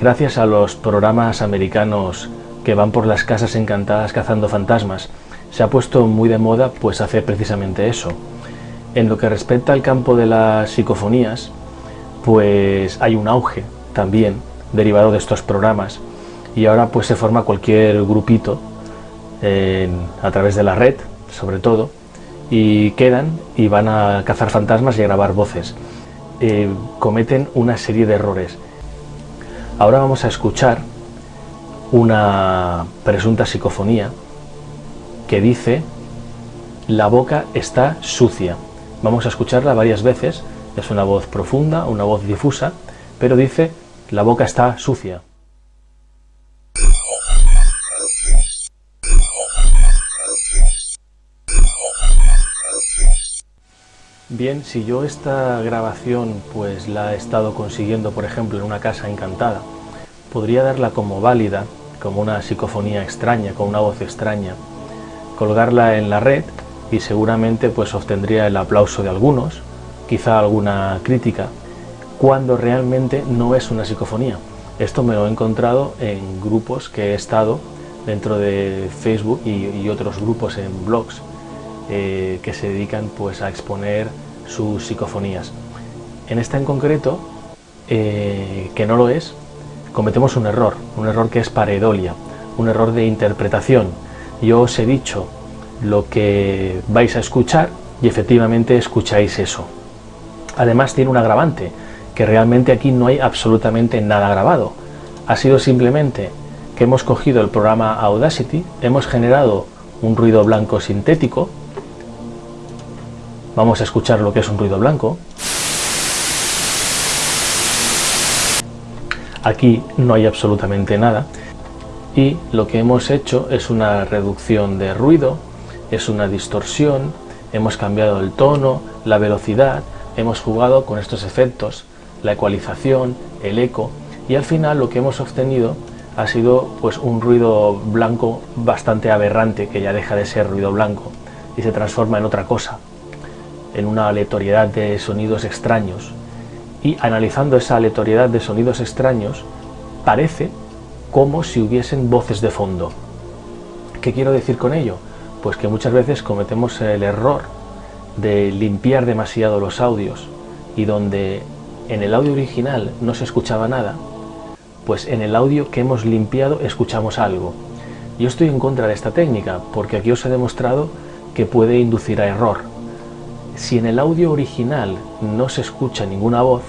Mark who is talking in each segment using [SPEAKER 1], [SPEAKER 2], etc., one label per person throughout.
[SPEAKER 1] Gracias a los programas americanos que van por las casas encantadas cazando fantasmas, se ha puesto muy de moda pues hacer precisamente eso. En lo que respecta al campo de las psicofonías, pues hay un auge también derivado de estos programas y ahora pues se forma cualquier grupito a través de la red, sobre todo, y quedan y van a cazar fantasmas y a grabar voces. Eh, cometen una serie de errores Ahora vamos a escuchar una presunta psicofonía que dice la boca está sucia. Vamos a escucharla varias veces, es una voz profunda, una voz difusa, pero dice la boca está sucia. Bien, si yo esta grabación pues la he estado consiguiendo, por ejemplo, en una casa encantada, podría darla como válida, como una psicofonía extraña, con una voz extraña, colgarla en la red y seguramente pues obtendría el aplauso de algunos, quizá alguna crítica, cuando realmente no es una psicofonía. Esto me lo he encontrado en grupos que he estado dentro de Facebook y otros grupos en blogs eh, que se dedican pues, a exponer sus psicofonías. En esta en concreto, eh, que no lo es, cometemos un error, un error que es pareidolia, un error de interpretación. Yo os he dicho lo que vais a escuchar y efectivamente escucháis eso. Además tiene un agravante, que realmente aquí no hay absolutamente nada grabado. Ha sido simplemente que hemos cogido el programa Audacity, hemos generado un ruido blanco sintético, Vamos a escuchar lo que es un ruido blanco. Aquí no hay absolutamente nada. Y lo que hemos hecho es una reducción de ruido, es una distorsión, hemos cambiado el tono, la velocidad, hemos jugado con estos efectos, la ecualización, el eco. Y al final lo que hemos obtenido ha sido pues un ruido blanco bastante aberrante que ya deja de ser ruido blanco y se transforma en otra cosa, en una aleatoriedad de sonidos extraños y analizando esa aleatoriedad de sonidos extraños parece como si hubiesen voces de fondo. ¿Qué quiero decir con ello? Pues que muchas veces cometemos el error de limpiar demasiado los audios y donde en el audio original no se escuchaba nada, pues en el audio que hemos limpiado escuchamos algo. Yo estoy en contra de esta técnica porque aquí os he demostrado que puede inducir a error. Si en el audio original no se escucha ninguna voz,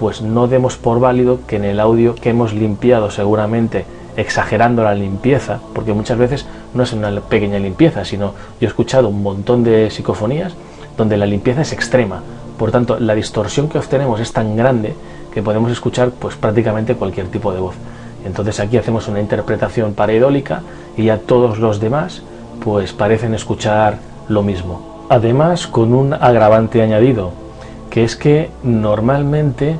[SPEAKER 1] pues no demos por válido que en el audio que hemos limpiado seguramente exagerando la limpieza, porque muchas veces no es una pequeña limpieza, sino yo he escuchado un montón de psicofonías donde la limpieza es extrema, por tanto la distorsión que obtenemos es tan grande que podemos escuchar pues prácticamente cualquier tipo de voz. Entonces aquí hacemos una interpretación pareidólica y ya todos los demás pues parecen escuchar lo mismo. Además, con un agravante añadido, que es que normalmente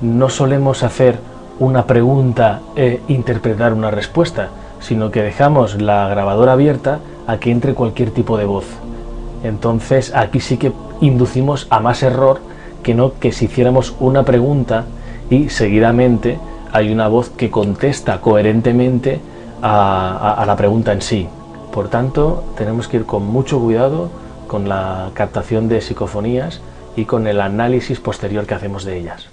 [SPEAKER 1] no solemos hacer una pregunta e interpretar una respuesta, sino que dejamos la grabadora abierta a que entre cualquier tipo de voz. Entonces aquí sí que inducimos a más error que no que si hiciéramos una pregunta y seguidamente hay una voz que contesta coherentemente a, a la pregunta en sí. Por tanto, tenemos que ir con mucho cuidado con la captación de psicofonías y con el análisis posterior que hacemos de ellas.